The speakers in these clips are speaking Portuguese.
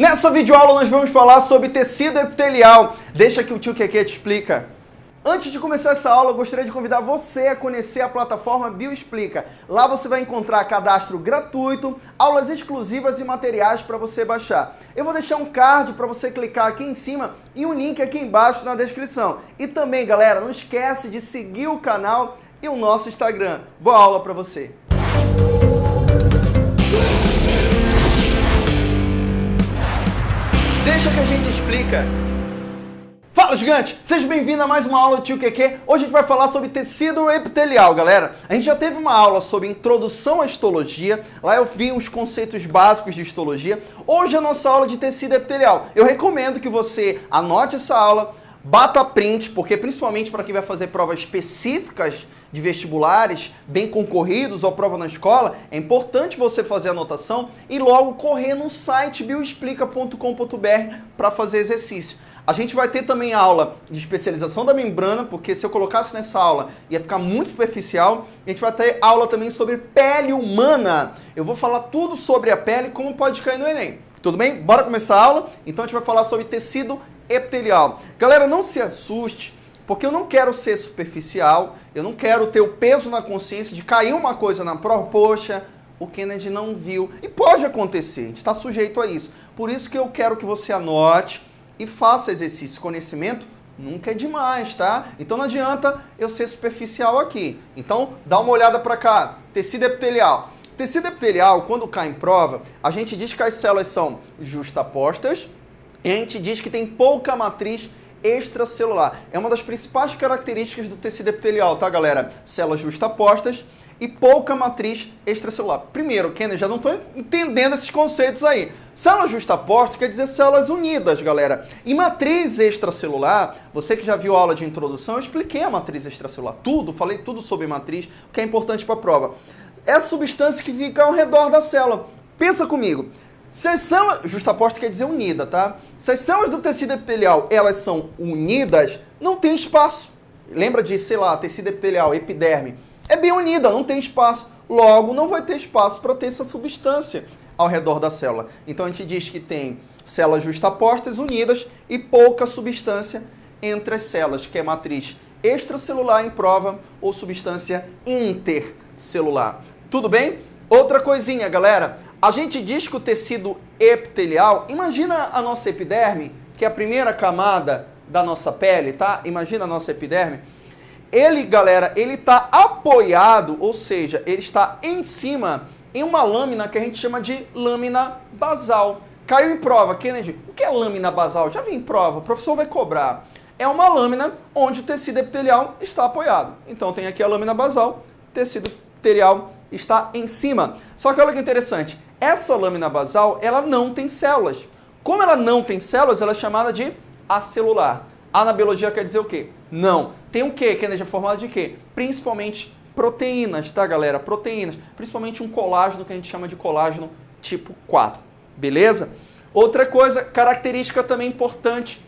Nessa videoaula nós vamos falar sobre tecido epitelial. Deixa que o tio Keke te explica. Antes de começar essa aula, eu gostaria de convidar você a conhecer a plataforma Bioexplica. Lá você vai encontrar cadastro gratuito, aulas exclusivas e materiais para você baixar. Eu vou deixar um card para você clicar aqui em cima e um link aqui embaixo na descrição. E também, galera, não esquece de seguir o canal e o nosso Instagram. Boa aula para você! Deixa que a gente explica. Fala, gigante! Seja bem-vindo a mais uma aula do Tio QQ. Hoje a gente vai falar sobre tecido epitelial, galera. A gente já teve uma aula sobre introdução à histologia. Lá eu vi os conceitos básicos de histologia. Hoje é a nossa aula de tecido epitelial. Eu recomendo que você anote essa aula, bata print, porque principalmente para quem vai fazer provas específicas de vestibulares bem concorridos ou prova na escola, é importante você fazer anotação e logo correr no site bioexplica.com.br para fazer exercício. A gente vai ter também aula de especialização da membrana, porque se eu colocasse nessa aula ia ficar muito superficial. A gente vai ter aula também sobre pele humana. Eu vou falar tudo sobre a pele, como pode cair no Enem. Tudo bem? Bora começar a aula? Então a gente vai falar sobre tecido epitelial. Galera, não se assuste porque eu não quero ser superficial, eu não quero ter o peso na consciência de cair uma coisa na prova, poxa, o Kennedy não viu. E pode acontecer, a gente está sujeito a isso. Por isso que eu quero que você anote e faça exercício. Conhecimento nunca é demais, tá? Então não adianta eu ser superficial aqui. Então dá uma olhada para cá. Tecido epitelial. Tecido epitelial, quando cai em prova, a gente diz que as células são justapostas e a gente diz que tem pouca matriz extracelular. É uma das principais características do tecido epitelial, tá, galera? Células justapostas e pouca matriz extracelular. Primeiro, Kenner, já não estou entendendo esses conceitos aí. Células justapostas quer dizer células unidas, galera. E matriz extracelular, você que já viu a aula de introdução, eu expliquei a matriz extracelular, tudo, falei tudo sobre matriz, o que é importante para a prova. É a substância que fica ao redor da célula. Pensa comigo, se as células, justaposta quer dizer unida, tá? Se as células do tecido epitelial, elas são unidas, não tem espaço. Lembra de, sei lá, tecido epitelial, epiderme. É bem unida, não tem espaço. Logo, não vai ter espaço para ter essa substância ao redor da célula. Então a gente diz que tem células justapostas unidas e pouca substância entre as células, que é matriz extracelular em prova ou substância intercelular. Tudo bem? Outra coisinha, galera. A gente diz que o tecido epitelial, imagina a nossa epiderme, que é a primeira camada da nossa pele, tá? Imagina a nossa epiderme. Ele, galera, ele está apoiado, ou seja, ele está em cima em uma lâmina que a gente chama de lâmina basal. Caiu em prova, Kennedy, o que é lâmina basal? Já vi em prova, o professor vai cobrar. É uma lâmina onde o tecido epitelial está apoiado. Então tem aqui a lâmina basal, tecido epitelial está em cima. Só que olha que interessante, essa lâmina basal, ela não tem células. Como ela não tem células, ela é chamada de acelular. A na biologia quer dizer o quê? Não. Tem o quê? Que é formado de quê? Principalmente proteínas, tá, galera? Proteínas. Principalmente um colágeno que a gente chama de colágeno tipo 4. Beleza? Outra coisa, característica também importante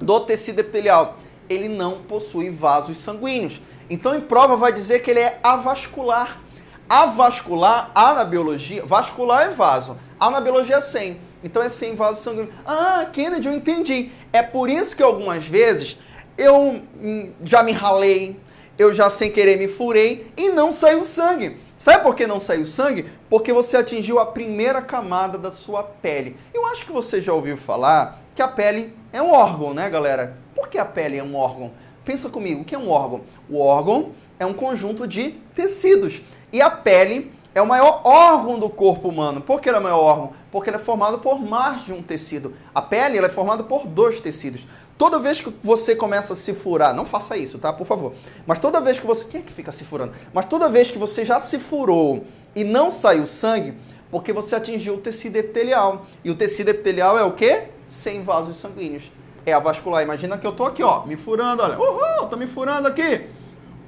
do tecido epitelial. Ele não possui vasos sanguíneos. Então, em prova, vai dizer que ele é avascular. Avascular, A na biologia, vascular é vaso, A na biologia é sem. Então é sem vaso sanguíneo. Ah, Kennedy, eu entendi. É por isso que algumas vezes eu hum, já me ralei, eu já sem querer me furei e não saiu sangue. Sabe por que não saiu sangue? Porque você atingiu a primeira camada da sua pele. Eu acho que você já ouviu falar que a pele é um órgão, né, galera? Por que a pele é um órgão? Pensa comigo, o que é um órgão? O órgão é um conjunto de tecidos. E a pele é o maior órgão do corpo humano. Por que ele é o maior órgão? Porque ele é formado por mais de um tecido. A pele é formada por dois tecidos. Toda vez que você começa a se furar, não faça isso, tá? Por favor. Mas toda vez que você... Quem é que fica se furando? Mas toda vez que você já se furou e não saiu sangue, porque você atingiu o tecido epitelial. E o tecido epitelial é o quê? Sem vasos sanguíneos. É a vascular. Imagina que eu tô aqui, ó, me furando, olha. Uhul, tô me furando aqui.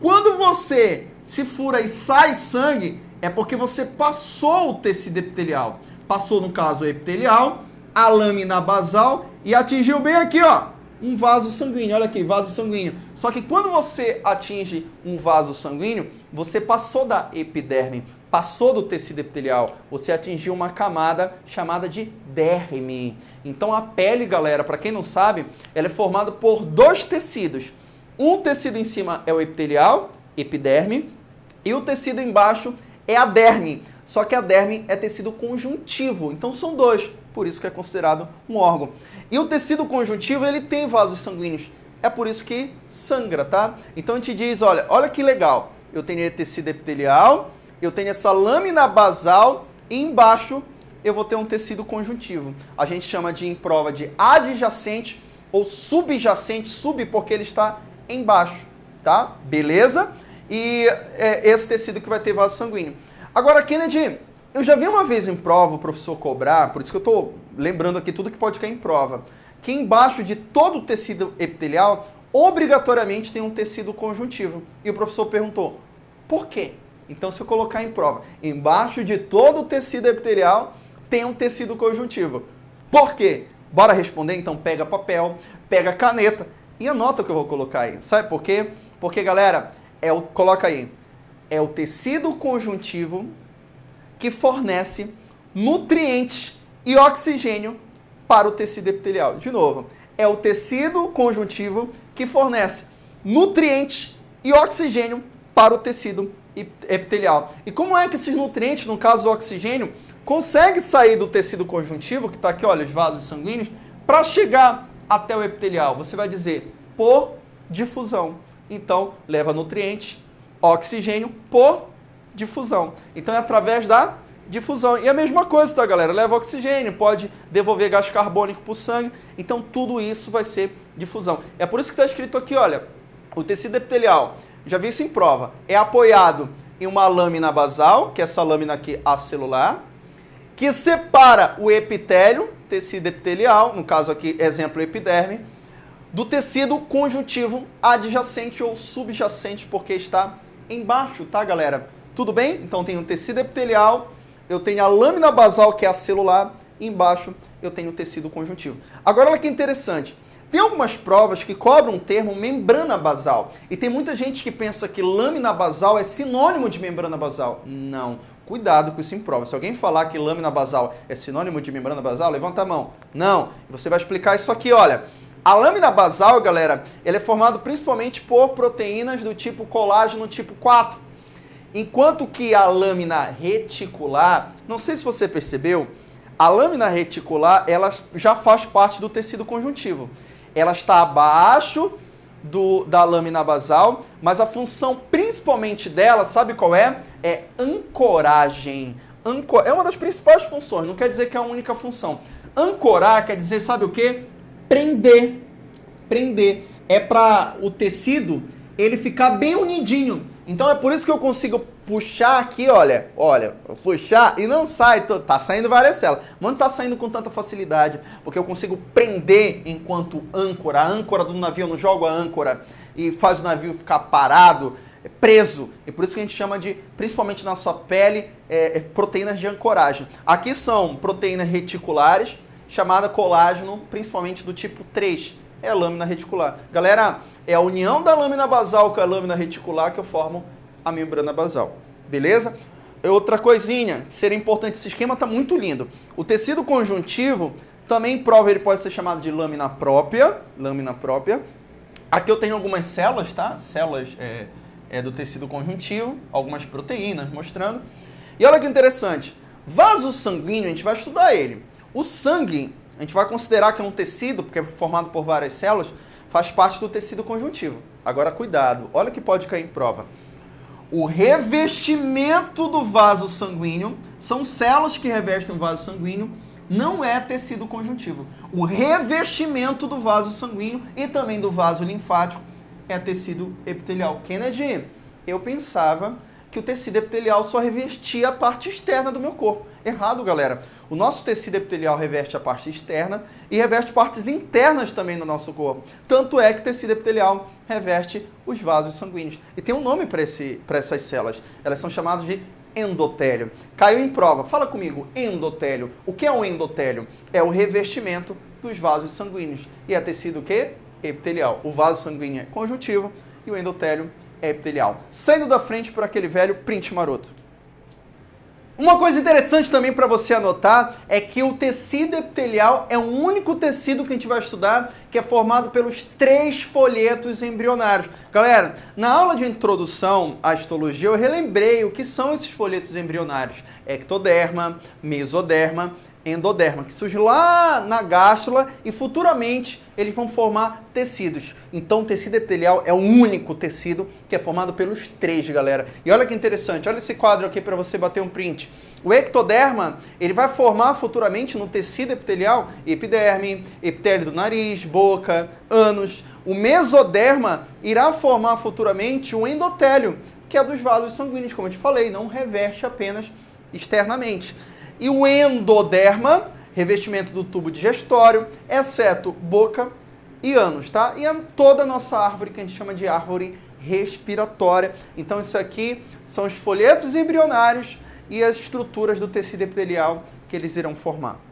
Quando você se fura e sai sangue, é porque você passou o tecido epitelial. Passou, no caso, o epitelial, a lâmina basal e atingiu bem aqui, ó, um vaso sanguíneo. Olha aqui, vaso sanguíneo. Só que quando você atinge um vaso sanguíneo, você passou da epiderme. passou do tecido epitelial, você atingiu uma camada chamada de derme. Então a pele, galera, para quem não sabe, ela é formada por dois tecidos. Um tecido em cima é o epitelial, epiderme, e o tecido embaixo é a derme. Só que a derme é tecido conjuntivo, então são dois, por isso que é considerado um órgão. E o tecido conjuntivo, ele tem vasos sanguíneos, é por isso que sangra, tá? Então a gente diz, olha, olha que legal, eu tenho tecido epitelial, eu tenho essa lâmina basal e embaixo eu vou ter um tecido conjuntivo. A gente chama de em prova de adjacente ou subjacente, sub porque ele está embaixo, tá? Beleza? E é esse tecido que vai ter vaso sanguíneo. Agora, Kennedy, eu já vi uma vez em prova o professor cobrar, por isso que eu estou lembrando aqui tudo que pode cair em prova, que embaixo de todo o tecido epitelial, obrigatoriamente tem um tecido conjuntivo. E o professor perguntou, por quê? Então, se eu colocar em prova, embaixo de todo o tecido epitelial tem um tecido conjuntivo. Por quê? Bora responder? Então, pega papel, pega caneta e anota o que eu vou colocar aí. Sabe por quê? Porque, galera, é o, coloca aí, é o tecido conjuntivo que fornece nutrientes e oxigênio para o tecido epitelial. De novo, é o tecido conjuntivo que fornece nutrientes e oxigênio para o tecido epitelial. E como é que esses nutrientes, no caso do oxigênio, consegue sair do tecido conjuntivo, que está aqui, olha, os vasos sanguíneos, para chegar até o epitelial? Você vai dizer por difusão. Então, leva nutrientes, oxigênio por difusão. Então, é através da difusão. E a mesma coisa, tá, galera? Leva oxigênio, pode devolver gás carbônico para o sangue. Então, tudo isso vai ser difusão. É por isso que está escrito aqui, olha, o tecido epitelial já vi isso em prova, é apoiado em uma lâmina basal, que é essa lâmina aqui acelular, que separa o epitélio, tecido epitelial, no caso aqui, exemplo, epiderme, do tecido conjuntivo adjacente ou subjacente, porque está embaixo, tá, galera? Tudo bem? Então, tem tecido epitelial, eu tenho a lâmina basal, que é a celular, e embaixo eu tenho o tecido conjuntivo. Agora, olha que interessante. Tem algumas provas que cobram o termo membrana basal. E tem muita gente que pensa que lâmina basal é sinônimo de membrana basal. Não. Cuidado com isso em prova. Se alguém falar que lâmina basal é sinônimo de membrana basal, levanta a mão. Não. Você vai explicar isso aqui, olha. A lâmina basal, galera, ela é formada principalmente por proteínas do tipo colágeno tipo 4. Enquanto que a lâmina reticular, não sei se você percebeu, a lâmina reticular ela já faz parte do tecido conjuntivo ela está abaixo do, da lâmina basal, mas a função principalmente dela, sabe qual é? É ancoragem. Ancor é uma das principais funções, não quer dizer que é a única função. Ancorar quer dizer, sabe o que? Prender. Prender. É para o tecido ele ficar bem unidinho. Então é por isso que eu consigo puxar aqui, olha, olha, puxar e não sai, tá saindo várias células. Mas não tá saindo com tanta facilidade, porque eu consigo prender enquanto âncora. A âncora do navio, eu não jogo a âncora e faz o navio ficar parado, é preso. E por isso que a gente chama de, principalmente na sua pele, é, é, proteínas de ancoragem. Aqui são proteínas reticulares, chamada colágeno, principalmente do tipo 3. É a lâmina reticular. Galera, é a união da lâmina basal com a lâmina reticular que formam a membrana basal. Beleza? Outra coisinha, seria importante, esse esquema está muito lindo. O tecido conjuntivo, também prova, ele pode ser chamado de lâmina própria, lâmina própria. Aqui eu tenho algumas células, tá? Células é, é do tecido conjuntivo, algumas proteínas mostrando. E olha que interessante, vaso sanguíneo, a gente vai estudar ele. O sangue, a gente vai considerar que é um tecido, porque é formado por várias células, faz parte do tecido conjuntivo. Agora, cuidado, olha que pode cair em prova. O revestimento do vaso sanguíneo, são células que revestem o vaso sanguíneo, não é tecido conjuntivo. O revestimento do vaso sanguíneo e também do vaso linfático é tecido epitelial. Kennedy, eu pensava que o tecido epitelial só revestia a parte externa do meu corpo. Errado, galera. O nosso tecido epitelial reveste a parte externa e reveste partes internas também do nosso corpo. Tanto é que o tecido epitelial reveste os vasos sanguíneos. E tem um nome para essas células. Elas são chamadas de endotélio. Caiu em prova. Fala comigo, endotélio. O que é um endotélio? É o revestimento dos vasos sanguíneos. E é tecido o quê? Epitelial. O vaso sanguíneo é conjuntivo e o endotélio epitelial. Saindo da frente por aquele velho print maroto. Uma coisa interessante também para você anotar é que o tecido epitelial é o único tecido que a gente vai estudar que é formado pelos três folhetos embrionários. Galera, na aula de introdução à histologia eu relembrei o que são esses folhetos embrionários. Ectoderma, mesoderma endoderma, que surge lá na gástula e futuramente eles vão formar tecidos. Então o tecido epitelial é o único tecido que é formado pelos três, galera. E olha que interessante, olha esse quadro aqui para você bater um print. O ectoderma, ele vai formar futuramente no tecido epitelial epiderme, epitélio do nariz, boca, ânus. O mesoderma irá formar futuramente o endotélio, que é dos vasos sanguíneos, como eu te falei, não reveste apenas externamente. E o endoderma, revestimento do tubo digestório, exceto boca e ânus, tá? E toda a nossa árvore que a gente chama de árvore respiratória. Então isso aqui são os folhetos embrionários e as estruturas do tecido epitelial que eles irão formar.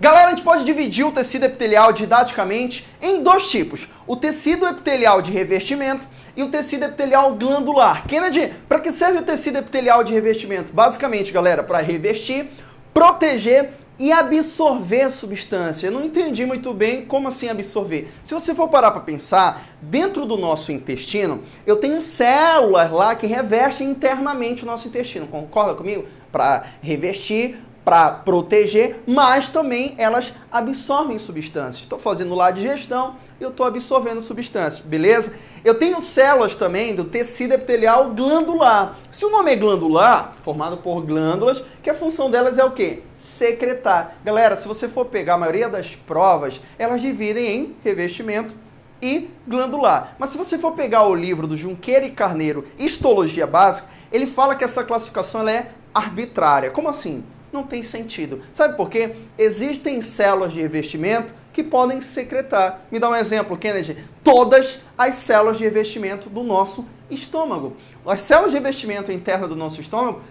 Galera, a gente pode dividir o tecido epitelial didaticamente em dois tipos. O tecido epitelial de revestimento e o tecido epitelial glandular. Kennedy, para que serve o tecido epitelial de revestimento? Basicamente, galera, para revestir, proteger e absorver substância. Eu não entendi muito bem como assim absorver. Se você for parar para pensar, dentro do nosso intestino, eu tenho células lá que revestem internamente o nosso intestino. Concorda comigo? Para revestir, para proteger, mas também elas absorvem substâncias. Estou fazendo lá a digestão, eu estou absorvendo substâncias, beleza? Eu tenho células também do tecido epitelial glandular. Se o nome é glandular, formado por glândulas, que a função delas é o quê? Secretar. Galera, se você for pegar a maioria das provas, elas dividem em revestimento e glandular. Mas se você for pegar o livro do Junqueira e Carneiro, Histologia Básica, ele fala que essa classificação é arbitrária. Como assim? Não tem sentido. Sabe por quê? Existem células de revestimento que podem secretar. Me dá um exemplo, Kennedy. Todas as células de revestimento do nosso estômago. As células de revestimento interna do nosso estômago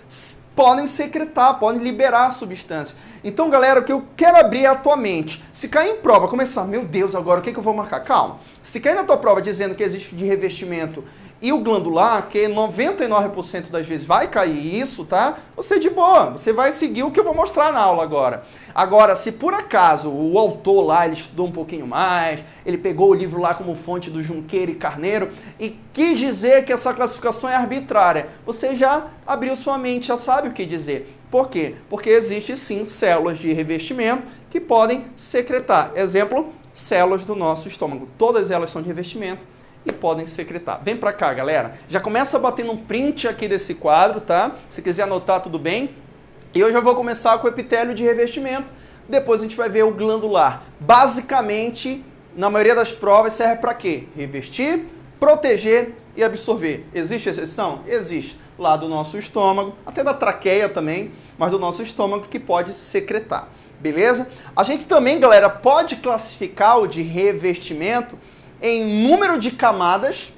podem secretar, podem liberar substâncias. Então, galera, o que eu quero abrir é a tua mente. Se cair em prova, começar, meu Deus, agora o que, que eu vou marcar? Calma. Se cair na tua prova dizendo que existe de revestimento e o glandular, que 99% das vezes vai cair isso, tá? Você de boa, você vai seguir o que eu vou mostrar na aula agora. Agora, se por acaso o autor lá, ele estudou um pouquinho mais, ele pegou o livro lá como fonte do Junqueira e Carneiro e quis dizer que essa classificação é arbitrária, você já abriu sua mente, já sabe o que dizer. Por quê? Porque existe sim células de revestimento que podem secretar. Exemplo, células do nosso estômago. Todas elas são de revestimento e podem secretar. Vem para cá, galera. Já começa batendo um print aqui desse quadro, tá? Se quiser anotar, tudo bem. E eu já vou começar com o epitélio de revestimento. Depois a gente vai ver o glandular. Basicamente, na maioria das provas, serve para quê? Revestir, proteger e absorver. Existe exceção? Existe. Lá do nosso estômago, até da traqueia também, mas do nosso estômago que pode secretar. Beleza? A gente também, galera, pode classificar o de revestimento em número de camadas.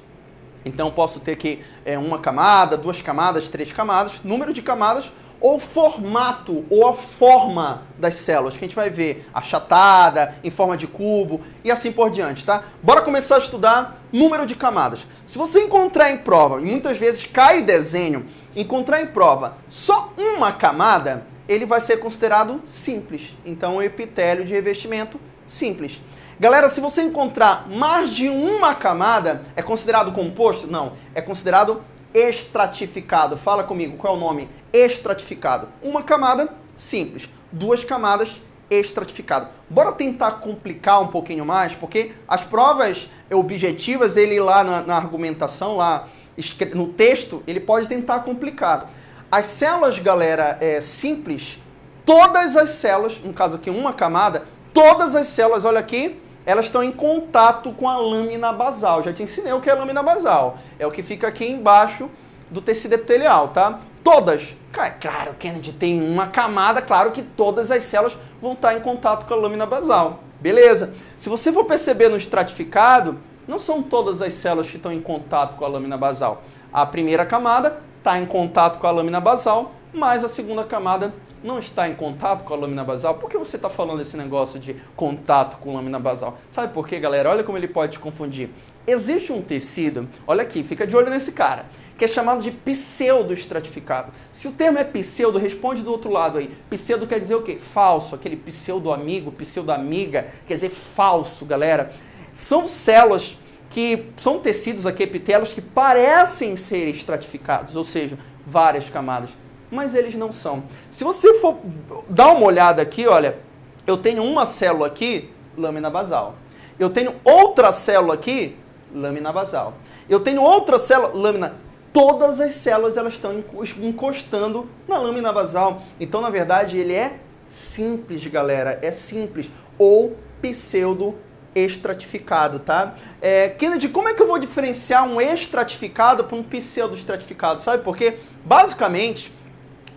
Então posso ter aqui é, uma camada, duas camadas, três camadas, número de camadas, ou formato, ou a forma das células, que a gente vai ver achatada, em forma de cubo e assim por diante, tá? Bora começar a estudar número de camadas. Se você encontrar em prova, e muitas vezes cai desenho, encontrar em prova só uma camada, ele vai ser considerado simples. Então, o epitélio de revestimento simples. Galera, se você encontrar mais de uma camada, é considerado composto? Não, é considerado estratificado. Fala comigo, qual é o nome? Estratificado. Uma camada, simples. Duas camadas, estratificado. Bora tentar complicar um pouquinho mais, porque as provas objetivas, ele lá na, na argumentação, lá no texto, ele pode tentar complicar. As células, galera, é, simples, todas as células, no caso aqui uma camada, todas as células, olha aqui, elas estão em contato com a lâmina basal. Já te ensinei o que é lâmina basal. É o que fica aqui embaixo do tecido epitelial, tá? Todas. Claro, Kennedy tem uma camada, claro que todas as células vão estar em contato com a lâmina basal. Beleza. Se você for perceber no estratificado, não são todas as células que estão em contato com a lâmina basal. A primeira camada está em contato com a lâmina basal, mas a segunda camada não está em contato com a lâmina basal? Por que você está falando esse negócio de contato com lâmina basal? Sabe por quê, galera? Olha como ele pode te confundir. Existe um tecido, olha aqui, fica de olho nesse cara, que é chamado de pseudo-estratificado. Se o termo é pseudo, responde do outro lado aí. Pseudo quer dizer o quê? Falso, aquele pseudo-amigo, pseudo-amiga, quer dizer falso, galera. São células que são tecidos aqui, epitelos, que parecem ser estratificados, ou seja, várias camadas, mas eles não são. Se você for dar uma olhada aqui, olha, eu tenho uma célula aqui, lâmina basal. Eu tenho outra célula aqui, lâmina basal. Eu tenho outra célula, lâmina. Todas as células elas estão encostando na lâmina basal. Então, na verdade, ele é simples, galera. É simples. Ou pseudo estratificado, tá? É, Kennedy, como é que eu vou diferenciar um estratificado para um pseudo-estratificado? Sabe por quê? Basicamente,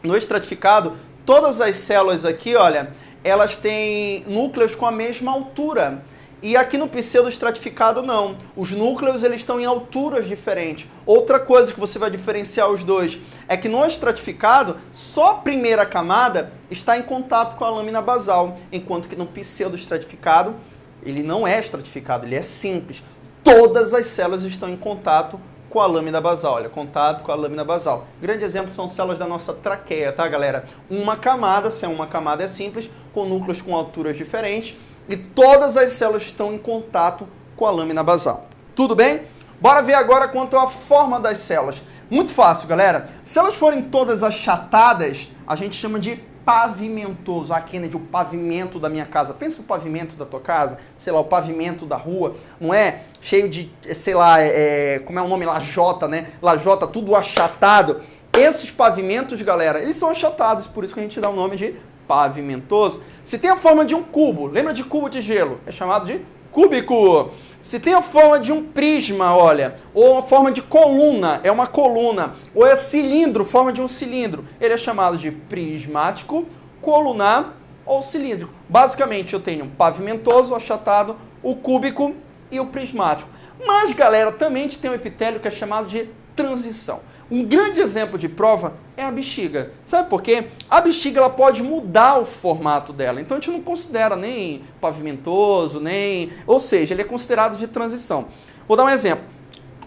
no estratificado, todas as células aqui, olha, elas têm núcleos com a mesma altura. E aqui no pseudo-estratificado não. Os núcleos eles estão em alturas diferentes. Outra coisa que você vai diferenciar os dois é que no estratificado, só a primeira camada está em contato com a lâmina basal, enquanto que no pseudo-estratificado ele não é estratificado, ele é simples. Todas as células estão em contato com a lâmina basal. Olha, contato com a lâmina basal. Grande exemplo são células da nossa traqueia, tá, galera? Uma camada, se é uma camada é simples, com núcleos com alturas diferentes, e todas as células estão em contato com a lâmina basal. Tudo bem? Bora ver agora quanto à forma das células. Muito fácil, galera. Se elas forem todas achatadas, a gente chama de pavimentoso. Ah, Kennedy, o pavimento da minha casa. Pensa o pavimento da tua casa, sei lá, o pavimento da rua, não é cheio de, sei lá, é como é o nome? Lajota, né? Lajota, tudo achatado. Esses pavimentos, galera, eles são achatados, por isso que a gente dá o nome de pavimentoso. Se tem a forma de um cubo, lembra de cubo de gelo? É chamado de cúbico. Se tem a forma de um prisma, olha, ou a forma de coluna, é uma coluna, ou é cilindro, forma de um cilindro, ele é chamado de prismático, colunar ou cilíndrico. Basicamente, eu tenho um pavimentoso, achatado, o cúbico e o prismático. Mas, galera, também tem um epitélio que é chamado de transição. Um grande exemplo de prova é a bexiga. Sabe por quê? A bexiga ela pode mudar o formato dela. Então a gente não considera nem pavimentoso, nem. Ou seja, ele é considerado de transição. Vou dar um exemplo.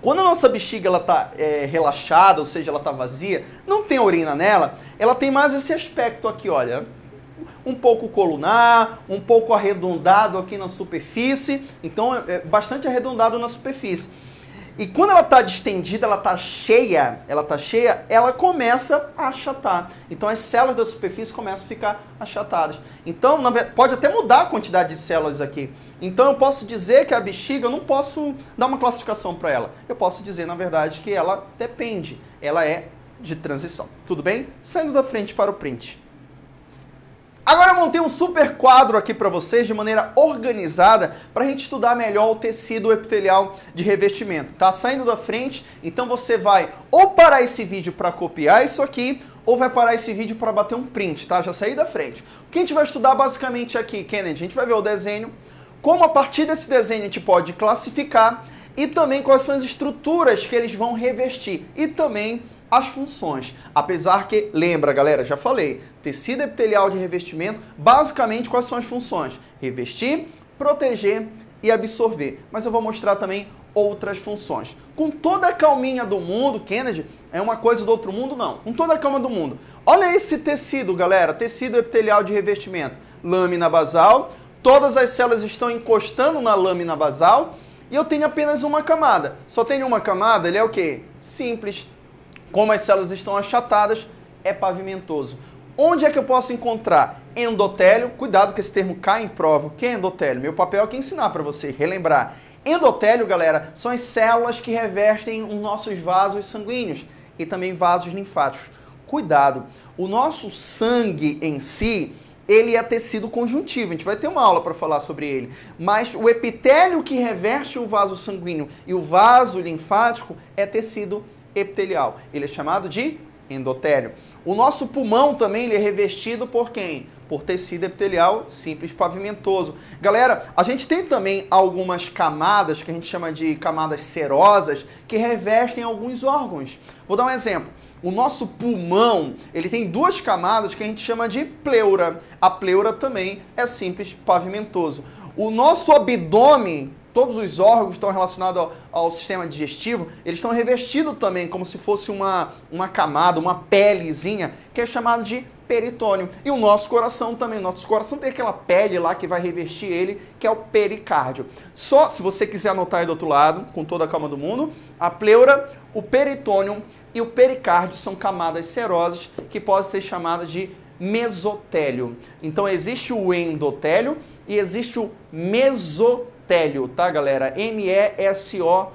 Quando a nossa bexiga está é, relaxada, ou seja, ela está vazia, não tem urina nela, ela tem mais esse aspecto aqui, olha. Um pouco colunar, um pouco arredondado aqui na superfície, então é, é bastante arredondado na superfície. E quando ela está distendida, ela está cheia, ela está cheia, ela começa a achatar. Então as células da superfície começam a ficar achatadas. Então, pode até mudar a quantidade de células aqui. Então eu posso dizer que a bexiga, eu não posso dar uma classificação para ela. Eu posso dizer, na verdade, que ela depende. Ela é de transição. Tudo bem? Saindo da frente para o print. Agora eu montei um super quadro aqui para vocês de maneira organizada para a gente estudar melhor o tecido epitelial de revestimento. Tá saindo da frente, então você vai ou parar esse vídeo para copiar isso aqui, ou vai parar esse vídeo para bater um print, tá? Já saí da frente. O que a gente vai estudar basicamente aqui, Kennedy? A gente vai ver o desenho, como a partir desse desenho a gente pode classificar e também quais são as estruturas que eles vão revestir e também as funções. Apesar que, lembra galera, já falei, tecido epitelial de revestimento, basicamente quais são as funções? Revestir, proteger e absorver. Mas eu vou mostrar também outras funções. Com toda a calminha do mundo, Kennedy, é uma coisa do outro mundo? Não. Com toda a calma do mundo. Olha esse tecido, galera, tecido epitelial de revestimento. Lâmina basal, todas as células estão encostando na lâmina basal e eu tenho apenas uma camada. Só tenho uma camada, ele é o quê? Simples, como as células estão achatadas, é pavimentoso. Onde é que eu posso encontrar endotélio? Cuidado que esse termo cai em prova. O que é endotélio? Meu papel é aqui ensinar para você, relembrar. Endotélio, galera, são as células que revestem os nossos vasos sanguíneos e também vasos linfáticos. Cuidado, o nosso sangue em si, ele é tecido conjuntivo. A gente vai ter uma aula para falar sobre ele. Mas o epitélio que reveste o vaso sanguíneo e o vaso linfático é tecido epitelial. Ele é chamado de endotélio. O nosso pulmão também ele é revestido por quem? Por tecido epitelial simples pavimentoso. Galera, a gente tem também algumas camadas que a gente chama de camadas serosas que revestem alguns órgãos. Vou dar um exemplo. o nosso pulmão, ele tem duas camadas que a gente chama de pleura. A pleura também é simples pavimentoso. O nosso abdômen, todos os órgãos estão relacionados ao, ao, sistema digestivo, eles estão revestidos também como se fosse uma, uma camada, uma pelezinha, que é chamado de peritônio. E o nosso coração também. Nosso coração tem aquela pele lá que vai revestir ele, que é o pericárdio. Só, se você quiser anotar aí do outro lado, com toda a calma do mundo, a pleura, o peritônio e o pericárdio são camadas serosas que podem ser chamadas de mesotélio. Então existe o endotélio e existe o mesotélio, tá galera? M-E-S-O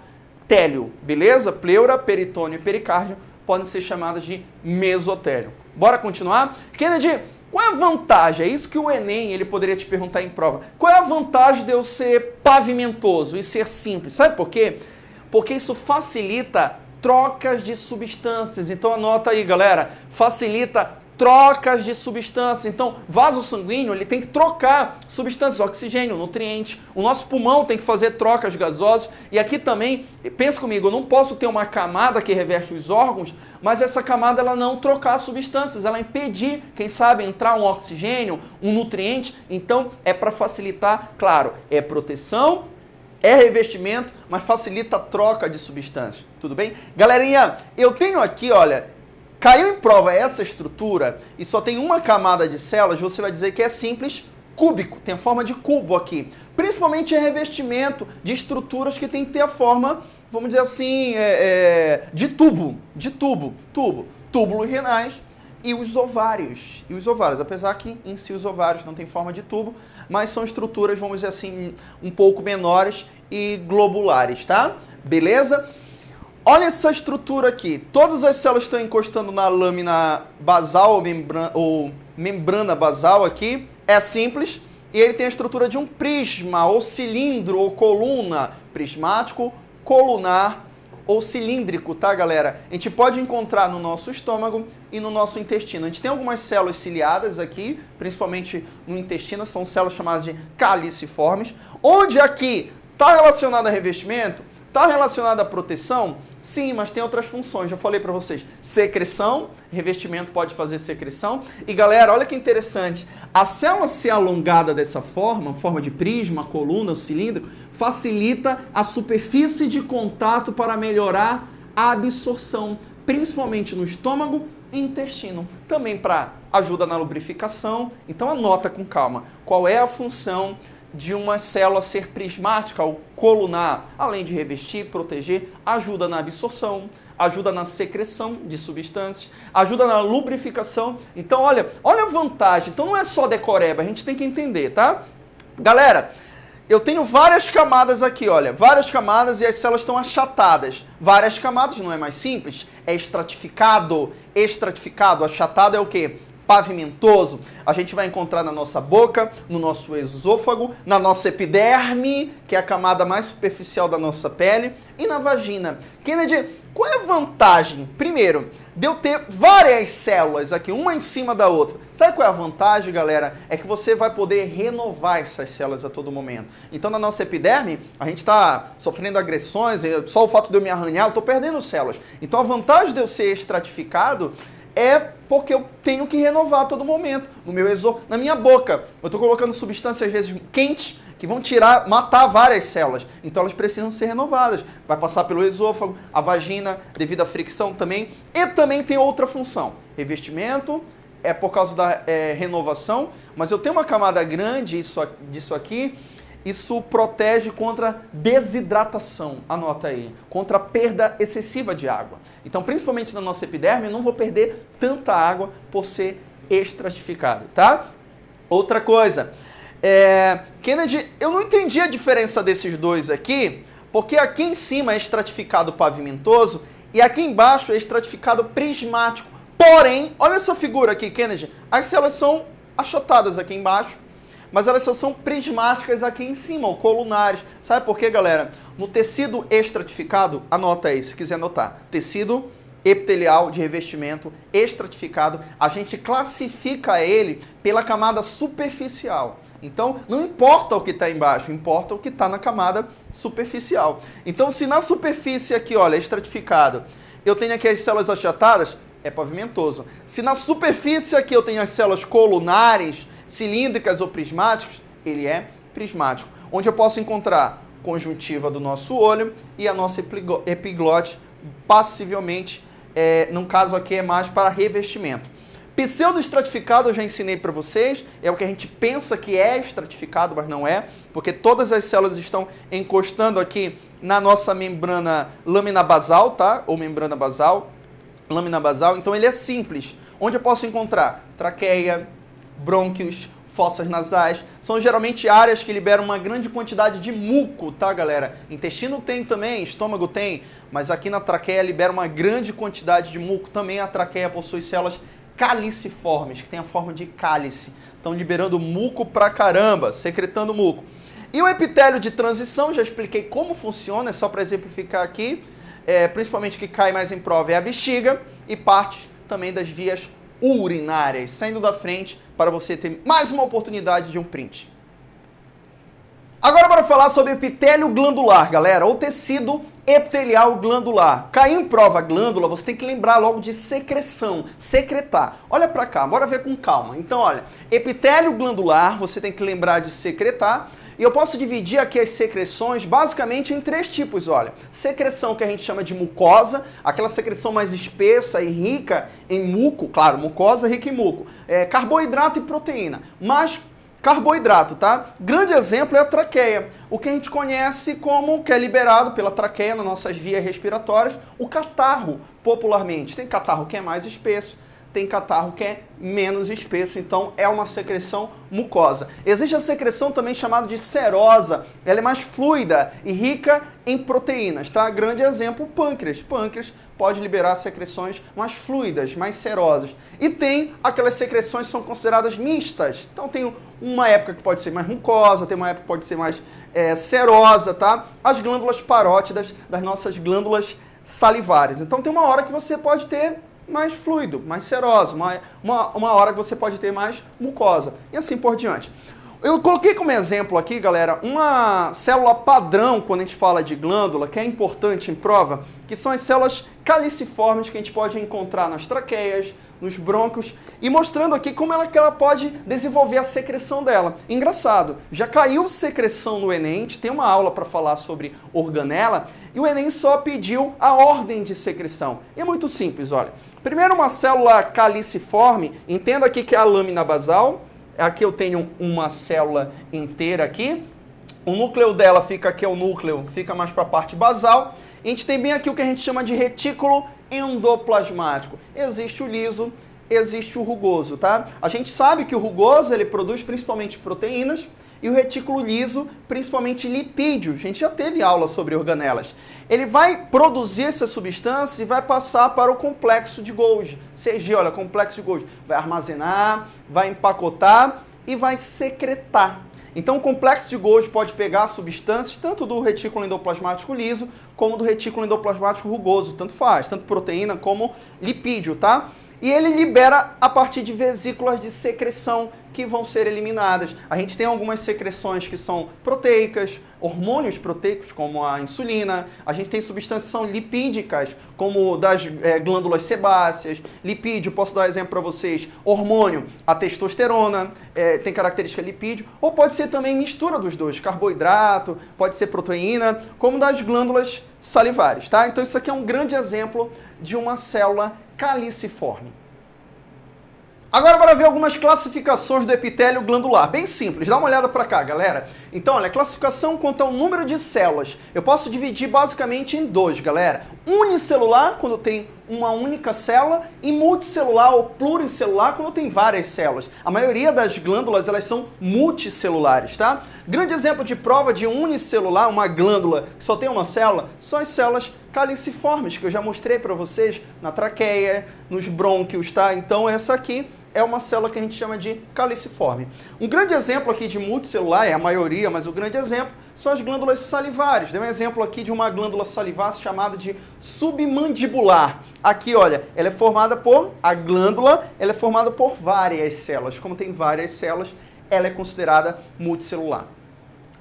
télio, beleza? Pleura, peritônio e pericárdio podem ser chamadas de mesotélio. Bora continuar? Kennedy, qual é a vantagem? É isso que o Enem ele poderia te perguntar em prova. Qual é a vantagem de eu ser pavimentoso e ser simples? Sabe por quê? Porque isso facilita trocas de substâncias. Então anota aí, galera. Facilita trocas de substâncias. Então, vaso sanguíneo, ele tem que trocar substâncias, oxigênio, nutrientes. O nosso pulmão tem que fazer trocas gasosas. E aqui também, pensa comigo, eu não posso ter uma camada que reveste os órgãos, mas essa camada ela não trocar substâncias, ela impedir, quem sabe, entrar um oxigênio, um nutriente. Então, é para facilitar, claro, é proteção, é revestimento, mas facilita a troca de substâncias. Tudo bem? Galerinha, eu tenho aqui, olha, Caiu em prova essa estrutura e só tem uma camada de células, você vai dizer que é simples cúbico, tem a forma de cubo aqui. Principalmente em revestimento de estruturas que tem que ter a forma, vamos dizer assim, é, é, de tubo, de tubo, tubo, túbulos renais e os ovários. E os ovários, apesar que em si os ovários não tem forma de tubo, mas são estruturas, vamos dizer assim, um pouco menores e globulares, tá? Beleza? Olha essa estrutura aqui. Todas as células estão encostando na lâmina basal ou membrana, ou membrana basal aqui. É simples. E ele tem a estrutura de um prisma, ou cilindro, ou coluna. Prismático, colunar ou cilíndrico, tá, galera? A gente pode encontrar no nosso estômago e no nosso intestino. A gente tem algumas células ciliadas aqui, principalmente no intestino, são células chamadas de caliciformes, onde aqui está relacionado a revestimento, está relacionado à proteção, Sim, mas tem outras funções. Já falei para vocês. Secreção, revestimento pode fazer secreção. E galera, olha que interessante. A célula ser alongada dessa forma, forma de prisma, coluna, cilindro, facilita a superfície de contato para melhorar a absorção, principalmente no estômago e intestino. Também para ajuda na lubrificação. Então anota com calma qual é a função de uma célula ser prismática ou colunar, além de revestir, proteger, ajuda na absorção, ajuda na secreção de substâncias, ajuda na lubrificação. Então, olha, olha a vantagem. Então não é só decoreba, a gente tem que entender, tá? Galera, eu tenho várias camadas aqui, olha, várias camadas e as células estão achatadas. Várias camadas, não é mais simples? É estratificado. Estratificado, achatado é o quê? Pavimentoso, a gente vai encontrar na nossa boca, no nosso esôfago, na nossa epiderme, que é a camada mais superficial da nossa pele, e na vagina. Kennedy, qual é a vantagem? Primeiro, de eu ter várias células aqui, uma em cima da outra. Sabe qual é a vantagem, galera? É que você vai poder renovar essas células a todo momento. Então, na nossa epiderme, a gente está sofrendo agressões, só o fato de eu me arranhar, eu estou perdendo células. Então, a vantagem de eu ser estratificado é porque eu tenho que renovar a todo momento. No meu exo, na minha boca, eu estou colocando substâncias às vezes quentes que vão tirar, matar várias células. Então elas precisam ser renovadas. Vai passar pelo esôfago, a vagina, devido à fricção também. E também tem outra função. Revestimento é por causa da é, renovação, mas eu tenho uma camada grande isso, disso aqui isso protege contra desidratação, anota aí, contra perda excessiva de água. Então, principalmente na nossa epiderme, eu não vou perder tanta água por ser estratificado, tá? Outra coisa, é... Kennedy, eu não entendi a diferença desses dois aqui, porque aqui em cima é estratificado pavimentoso e aqui embaixo é estratificado prismático. Porém, olha essa figura aqui, Kennedy, as células são achatadas aqui embaixo, mas elas só são prismáticas aqui em cima, colunares. Sabe por quê, galera? No tecido estratificado, anota aí, se quiser anotar, tecido epitelial de revestimento estratificado, a gente classifica ele pela camada superficial. Então, não importa o que está embaixo, importa o que está na camada superficial. Então, se na superfície aqui, olha, estratificado, eu tenho aqui as células achatadas, é pavimentoso. Se na superfície aqui eu tenho as células colunares, cilíndricas ou prismáticas, ele é prismático. Onde eu posso encontrar conjuntiva do nosso olho e a nossa epiglote passivelmente, é, no caso aqui é mais para revestimento. Pseudo-estratificado eu já ensinei para vocês, é o que a gente pensa que é estratificado, mas não é, porque todas as células estão encostando aqui na nossa membrana lâmina basal, tá? Ou membrana basal, lâmina basal, então ele é simples. Onde eu posso encontrar? Traqueia, brônquios, fossas nasais, são geralmente áreas que liberam uma grande quantidade de muco, tá galera? Intestino tem também, estômago tem, mas aqui na traqueia libera uma grande quantidade de muco. Também a traqueia possui células caliciformes, que tem a forma de cálice. Estão liberando muco pra caramba, secretando muco. E o epitélio de transição, já expliquei como funciona, é só para exemplificar aqui, é, principalmente que cai mais em prova é a bexiga e parte também das vias urinárias, saindo da frente para você ter mais uma oportunidade de um print. Agora para falar sobre epitélio glandular, galera, ou tecido epitelial glandular. Caiu em prova glândula, você tem que lembrar logo de secreção, secretar. Olha para cá, bora ver com calma. Então, olha, epitélio glandular, você tem que lembrar de secretar. E eu posso dividir aqui as secreções basicamente em três tipos, olha. Secreção que a gente chama de mucosa, aquela secreção mais espessa e rica em muco, claro, mucosa rica em muco. É, carboidrato e proteína. Mas carboidrato, tá? Grande exemplo é a traqueia, o que a gente conhece como, que é liberado pela traqueia nas nossas vias respiratórias, o catarro, popularmente. Tem catarro que é mais espesso, tem catarro que é menos espesso, então é uma secreção mucosa. Existe a secreção também chamada de serosa, ela é mais fluida e rica em proteínas, tá? Grande exemplo, pâncreas. Pâncreas pode liberar secreções mais fluidas, mais serosas. E tem aquelas secreções que são consideradas mistas. Então tem uma época que pode ser mais mucosa, tem uma época que pode ser mais é, serosa, tá? As glândulas parótidas das nossas glândulas salivares. Então tem uma hora que você pode ter mais fluido, mais serosa, uma, uma, uma hora que você pode ter mais mucosa e assim por diante. Eu coloquei como exemplo aqui, galera, uma célula padrão quando a gente fala de glândula, que é importante em prova, que são as células caliciformes que a gente pode encontrar nas traqueias, nos brônquios, e mostrando aqui como ela, que ela pode desenvolver a secreção dela. Engraçado, já caiu secreção no Enem, tem uma aula para falar sobre organela, e o Enem só pediu a ordem de secreção. E é muito simples, olha. Primeiro uma célula caliciforme, entenda aqui que é a lâmina basal, Aqui eu tenho uma célula inteira aqui. O núcleo dela fica aqui, é o núcleo, fica mais para a parte basal. a gente tem bem aqui o que a gente chama de retículo endoplasmático. Existe o liso, existe o rugoso, tá? A gente sabe que o rugoso ele produz principalmente proteínas, e o retículo liso, principalmente lipídios. A gente já teve aula sobre organelas. Ele vai produzir essas substâncias e vai passar para o complexo de Golgi. CG, olha, complexo de Golgi. Vai armazenar, vai empacotar e vai secretar. Então o complexo de Golgi pode pegar substâncias tanto do retículo endoplasmático liso como do retículo endoplasmático rugoso, tanto faz, tanto proteína como lipídio, tá? E ele libera a partir de vesículas de secreção que vão ser eliminadas. A gente tem algumas secreções que são proteicas, hormônios proteicos, como a insulina. A gente tem substâncias que são lipídicas, como das é, glândulas sebáceas. Lipídio, posso dar exemplo para vocês, hormônio, a testosterona, é, tem característica lipídio. Ou pode ser também mistura dos dois, carboidrato, pode ser proteína, como das glândulas salivares, tá? Então isso aqui é um grande exemplo de uma célula caliciforme. Agora para ver algumas classificações do epitélio glandular. Bem simples, dá uma olhada para cá, galera. Então, olha, classificação quanto ao número de células. Eu posso dividir basicamente em dois, galera. Unicelular, quando tem uma única célula, e multicelular ou pluricelular, quando tem várias células. A maioria das glândulas, elas são multicelulares, tá? Grande exemplo de prova de unicelular, uma glândula que só tem uma célula, são as células caliciformes, que eu já mostrei para vocês na traqueia, nos brônquios, tá? Então essa aqui é uma célula que a gente chama de caliciforme. Um grande exemplo aqui de multicelular, é a maioria, mas o grande exemplo, são as glândulas salivares. Dei um exemplo aqui de uma glândula salivar chamada de submandibular. Aqui, olha, ela é formada por, a glândula, ela é formada por várias células. Como tem várias células, ela é considerada multicelular.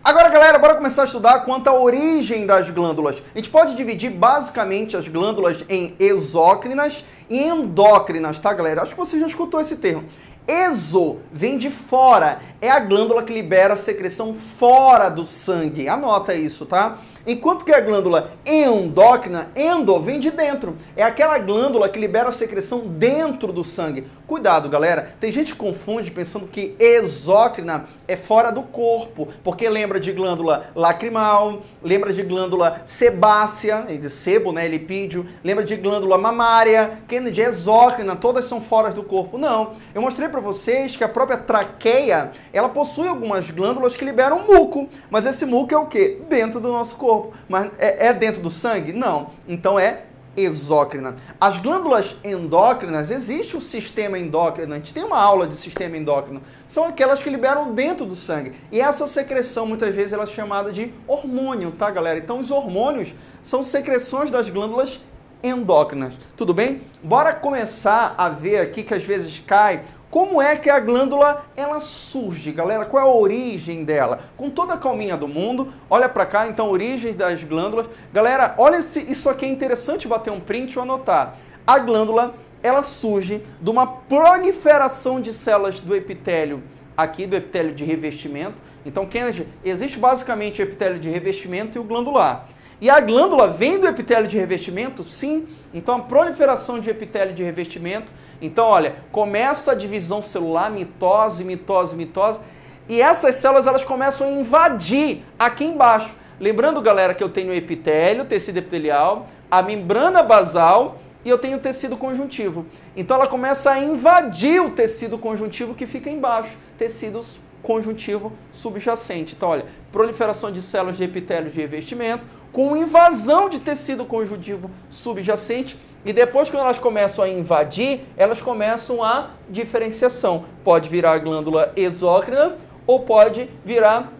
Agora, galera, bora começar a estudar quanto à origem das glândulas. A gente pode dividir basicamente as glândulas em exócrinas e endócrinas, tá, galera? Acho que você já escutou esse termo. Exo vem de fora, é a glândula que libera a secreção fora do sangue. Anota isso, tá? Enquanto que a glândula endócrina, endo, vem de dentro. É aquela glândula que libera a secreção dentro do sangue. Cuidado, galera. Tem gente que confunde pensando que exócrina é fora do corpo, porque lembra de glândula lacrimal, lembra de glândula sebácea, de sebo, né, lipídio, lembra de glândula mamária, de exócrina, todas são fora do corpo. Não. Eu mostrei para vocês que a própria traqueia, ela possui algumas glândulas que liberam muco, mas esse muco é o quê? Dentro do nosso corpo. Mas é, é dentro do sangue? Não. Então é exócrina. As glândulas endócrinas, existe o sistema endócrino, a gente tem uma aula de sistema endócrino, são aquelas que liberam dentro do sangue. E essa secreção, muitas vezes, ela é chamada de hormônio, tá, galera? Então, os hormônios são secreções das glândulas endócrinas. Tudo bem? Bora começar a ver aqui que às vezes cai como é que a glândula ela surge, galera? Qual é a origem dela? Com toda a calminha do mundo, olha para cá, então, origem das glândulas. Galera, olha esse, isso aqui é interessante bater um print ou anotar. A glândula, ela surge de uma proliferação de células do epitélio, aqui do epitélio de revestimento. Então, Kennedy, existe basicamente o epitélio de revestimento e o glandular. E a glândula vem do epitélio de revestimento? Sim. Então, a proliferação de epitélio de revestimento. Então, olha, começa a divisão celular, mitose, mitose, mitose. E essas células, elas começam a invadir aqui embaixo. Lembrando, galera, que eu tenho epitélio, tecido epitelial, a membrana basal e eu tenho tecido conjuntivo. Então, ela começa a invadir o tecido conjuntivo que fica embaixo. Tecidos conjuntivo subjacente. Então, olha, proliferação de células de epitélio de revestimento, com invasão de tecido conjuntivo subjacente e depois quando elas começam a invadir, elas começam a diferenciação. Pode virar a glândula exócrina ou pode virar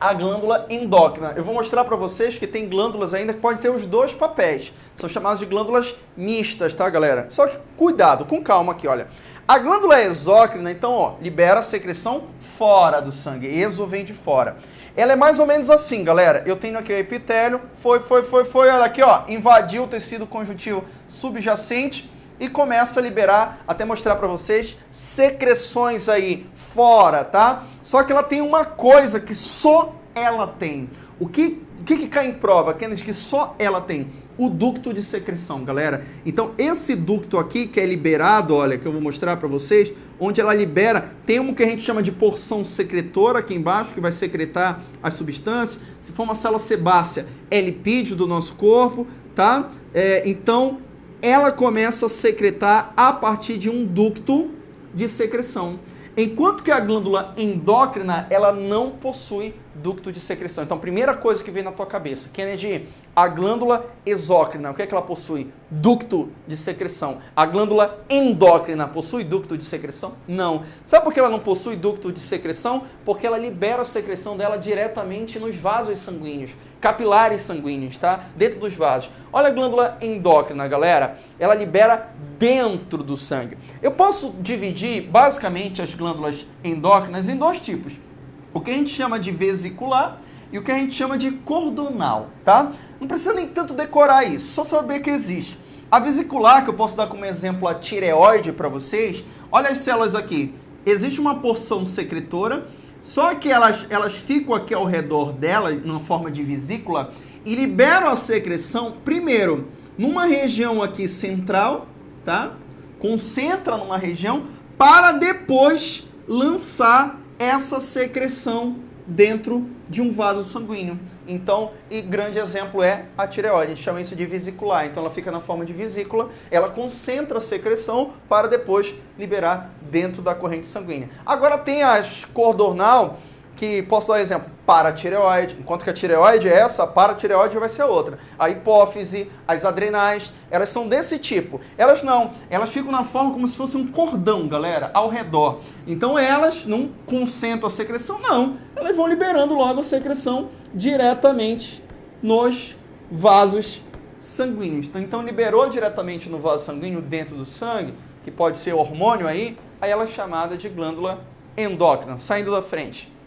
a glândula endócrina. Eu vou mostrar para vocês que tem glândulas ainda que podem ter os dois papéis. São chamadas de glândulas mistas, tá, galera? Só que cuidado, com calma aqui, olha. A glândula exócrina, então, ó, libera a secreção fora do sangue. Exo vem de fora. Ela é mais ou menos assim, galera. Eu tenho aqui o epitélio, foi, foi, foi, foi, olha aqui, ó, invadiu o tecido conjuntivo subjacente e começa a liberar, até mostrar para vocês, secreções aí fora, tá? Só que ela tem uma coisa que só ela tem. O que, o que, que cai em prova, Kennedy, que só ela tem? O ducto de secreção, galera. Então, esse ducto aqui que é liberado, olha, que eu vou mostrar para vocês, onde ela libera, tem um que a gente chama de porção secretora aqui embaixo, que vai secretar as substâncias. Se for uma célula sebácea, é lipídio do nosso corpo, tá? É, então, ela começa a secretar a partir de um ducto de secreção. Enquanto que a glândula endócrina, ela não possui ducto de secreção. Então, primeira coisa que vem na tua cabeça, Kennedy, a glândula exócrina, o que é que ela possui? Ducto de secreção. A glândula endócrina possui ducto de secreção? Não. Sabe por que ela não possui ducto de secreção? Porque ela libera a secreção dela diretamente nos vasos sanguíneos, capilares sanguíneos, tá? Dentro dos vasos. Olha a glândula endócrina, galera. Ela libera dentro do sangue. Eu posso dividir basicamente as glândulas endócrinas em dois tipos o que a gente chama de vesicular e o que a gente chama de cordonal, tá? Não precisa nem tanto decorar isso, só saber que existe. A vesicular, que eu posso dar como exemplo a tireoide para vocês, olha as células aqui. Existe uma porção secretora, só que elas, elas ficam aqui ao redor dela, numa forma de vesícula, e liberam a secreção, primeiro, numa região aqui central, tá? Concentra numa região, para depois lançar essa secreção dentro de um vaso sanguíneo. Então, e grande exemplo é a tireoide, a gente chama isso de vesicular. Então ela fica na forma de vesícula, ela concentra a secreção para depois liberar dentro da corrente sanguínea. Agora tem as cordonal, que posso dar um exemplo, paratireoide, enquanto que a tireoide é essa, a paratireoide vai ser outra. A hipófise, as adrenais, elas são desse tipo. Elas não, elas ficam na forma como se fosse um cordão, galera, ao redor. Então elas não concentram a secreção, não. Elas vão liberando logo a secreção diretamente nos vasos sanguíneos. Então, então liberou diretamente no vaso sanguíneo dentro do sangue, que pode ser hormônio aí, aí ela é chamada de glândula endócrina, saindo da frente.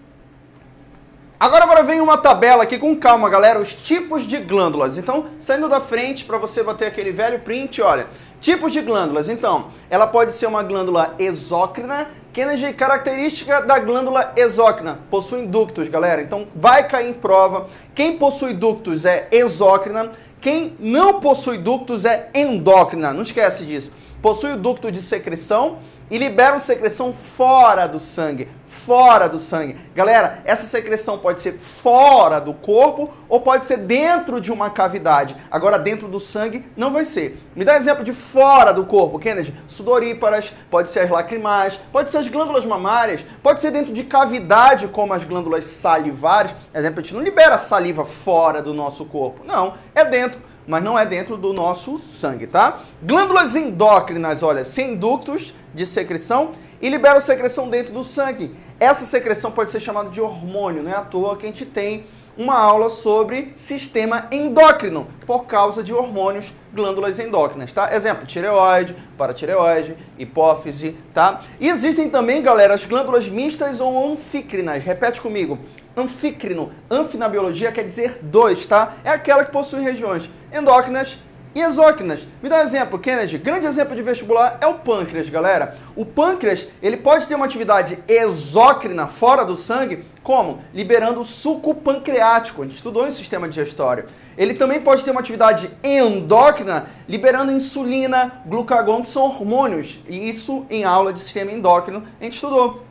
Agora, agora vem uma tabela aqui com calma, galera, os tipos de glândulas. Então, saindo da frente para você bater aquele velho print, olha, tipos de glândulas. Então, ela pode ser uma glândula exócrina, Kennedy, característica da glândula exócrina, possui ductos, galera. Então, vai cair em prova. Quem possui ductos é exócrina, quem não possui ductos é endócrina. Não esquece disso. Possui o ducto de secreção e libera secreção fora do sangue fora do sangue. Galera, essa secreção pode ser fora do corpo ou pode ser dentro de uma cavidade. Agora, dentro do sangue, não vai ser. Me dá exemplo de fora do corpo, Kennedy. Sudoríparas, pode ser as lacrimais, pode ser as glândulas mamárias, pode ser dentro de cavidade, como as glândulas salivares. Exemplo, a gente não libera saliva fora do nosso corpo. Não, é dentro mas não é dentro do nosso sangue, tá? Glândulas endócrinas, olha, sem ductos de secreção e liberam secreção dentro do sangue. Essa secreção pode ser chamada de hormônio, não é à toa que a gente tem uma aula sobre sistema endócrino, por causa de hormônios, glândulas endócrinas, tá? Exemplo, tireoide, paratireoide, hipófise, tá? E existem também, galera, as glândulas mistas ou anfícrinas. Repete comigo. Anfícrino, anfi na biologia quer dizer dois, tá? É aquela que possui regiões endócrinas e exócrinas. Me dá um exemplo, Kennedy. Grande exemplo de vestibular é o pâncreas, galera. O pâncreas, ele pode ter uma atividade exócrina fora do sangue, como? Liberando suco pancreático. A gente estudou em sistema digestório. Ele também pode ter uma atividade endócrina, liberando insulina, glucagon, que são hormônios. E isso em aula de sistema endócrino a gente estudou.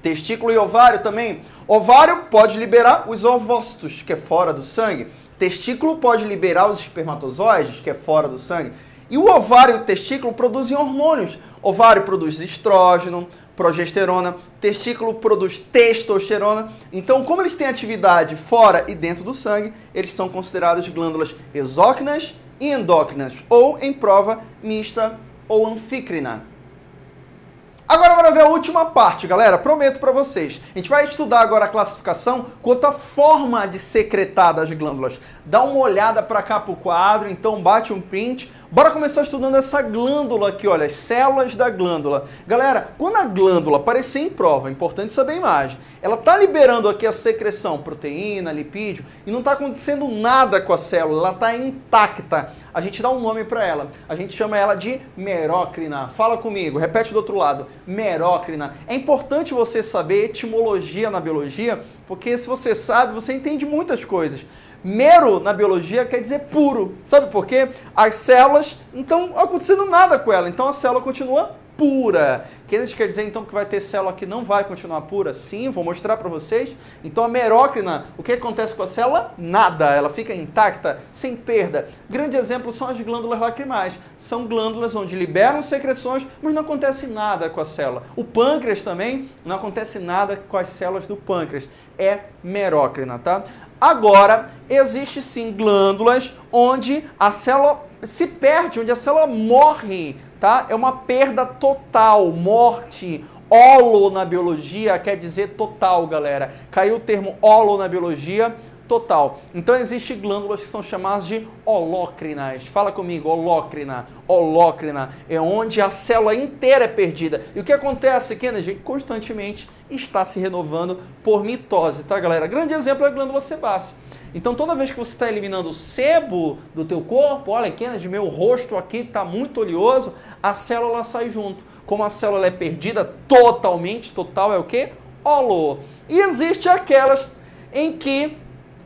Testículo e ovário também. Ovário pode liberar os ovócitos, que é fora do sangue. Testículo pode liberar os espermatozoides, que é fora do sangue. E o ovário e o testículo produzem hormônios. Ovário produz estrógeno, progesterona, testículo produz testosterona. Então, como eles têm atividade fora e dentro do sangue, eles são considerados glândulas exócrinas e endócrinas, ou em prova mista ou anfícrina. Agora bora ver a última parte, galera. Prometo para vocês. A gente vai estudar agora a classificação quanto à forma de secretar das glândulas. Dá uma olhada para cá pro quadro, então bate um print Bora começar estudando essa glândula aqui, olha, as células da glândula. Galera, quando a glândula aparecer em prova, é importante saber a imagem, ela está liberando aqui a secreção, proteína, lipídio, e não está acontecendo nada com a célula, ela está intacta. A gente dá um nome para ela, a gente chama ela de merócrina. Fala comigo, repete do outro lado, merócrina. É importante você saber etimologia na biologia, porque se você sabe, você entende muitas coisas. Mero na biologia quer dizer puro. Sabe por quê? As células não estão acontecendo nada com ela, então a célula continua pura. Que quer dizer então que vai ter célula que não vai continuar pura? Sim, vou mostrar para vocês. Então a merócrina, o que acontece com a célula? Nada, ela fica intacta, sem perda. Grande exemplo são as glândulas lacrimais. São glândulas onde liberam secreções, mas não acontece nada com a célula. O pâncreas também, não acontece nada com as células do pâncreas. É merócrina, tá? Agora, existe sim glândulas onde a célula se perde, onde a célula morre, tá? É uma perda total, morte. Olo na biologia quer dizer total, galera. Caiu o termo olo na biologia, total. Então existem glândulas que são chamadas de holócrinas. Fala comigo, holócrina. Holócrina é onde a célula inteira é perdida. E o que acontece, Kennedy? Constantemente está se renovando por mitose, tá, galera? Grande exemplo é a glândula sebácea. Então, toda vez que você está eliminando o sebo do teu corpo, olha, Kennedy, meu rosto aqui está muito oleoso, a célula sai junto. Como a célula é perdida totalmente, total é o quê? Olo. E existe aquelas em que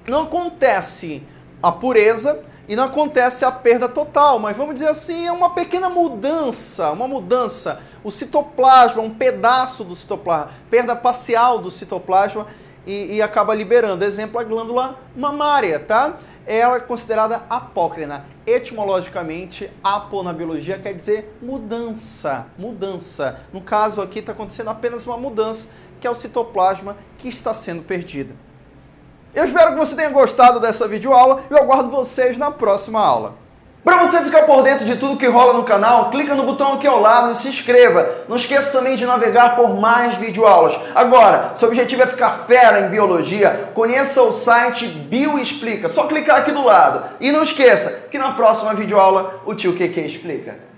não acontece a pureza e não acontece a perda total, mas vamos dizer assim, é uma pequena mudança, uma mudança. O citoplasma, um pedaço do citoplasma, perda parcial do citoplasma e, e acaba liberando. Exemplo, a glândula mamária, tá? Ela é considerada apócrina. Etimologicamente, apo na biologia quer dizer mudança, mudança. No caso aqui está acontecendo apenas uma mudança, que é o citoplasma que está sendo perdido. Eu espero que você tenha gostado dessa videoaula e eu aguardo vocês na próxima aula. Para você ficar por dentro de tudo que rola no canal, clica no botão aqui ao lado e se inscreva. Não esqueça também de navegar por mais videoaulas. Agora, seu objetivo é ficar fera em biologia, conheça o site Bioexplica. Só clicar aqui do lado. E não esqueça que na próxima videoaula o tio QQ explica.